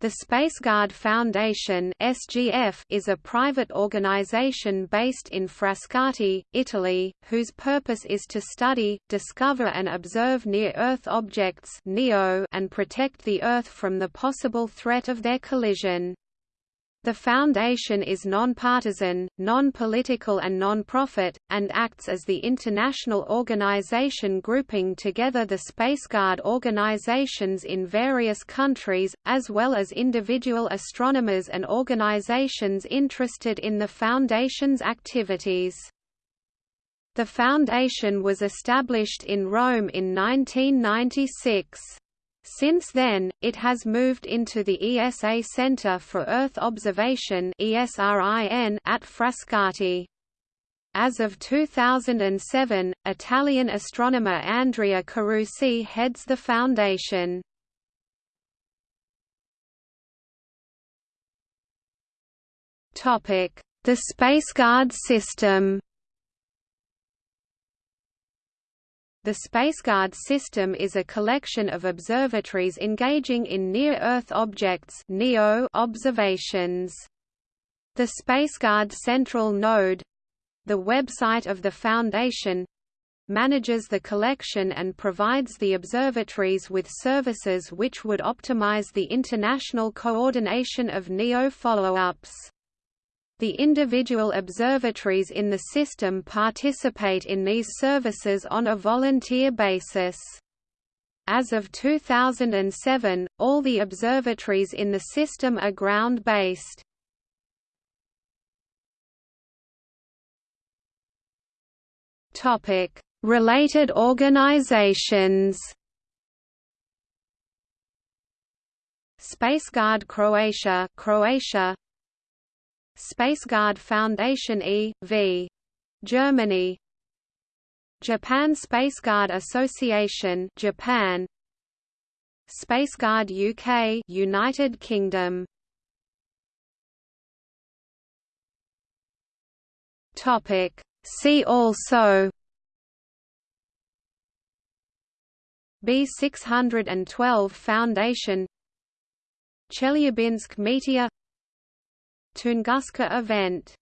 The Spaceguard Foundation (SGF) is a private organization based in Frascati, Italy, whose purpose is to study, discover and observe near-Earth objects (NEO) and protect the Earth from the possible threat of their collision. The Foundation is non-partisan, non-political and non-profit, and acts as the international organization grouping together the Spaceguard organizations in various countries, as well as individual astronomers and organizations interested in the Foundation's activities. The Foundation was established in Rome in 1996. Since then, it has moved into the ESA Center for Earth Observation at Frascati. As of 2007, Italian astronomer Andrea Carusi heads the foundation. The Spaceguard system The Spaceguard system is a collection of observatories engaging in near-Earth objects (NEO) observations. The Spaceguard Central Node—the website of the Foundation, manages the collection and provides the observatories with services which would optimize the international coordination of NEO follow-ups. The individual observatories in the system participate in these services on a volunteer basis. As of 2007, all the observatories in the system are ground-based. Related organizations Spaceguard Croatia Croatia Spaceguard Foundation e.V. Germany. Japan Spaceguard Association Japan. Spaceguard UK United Kingdom. Topic. See also. B612 Foundation. Chelyabinsk Meteor Tunguska event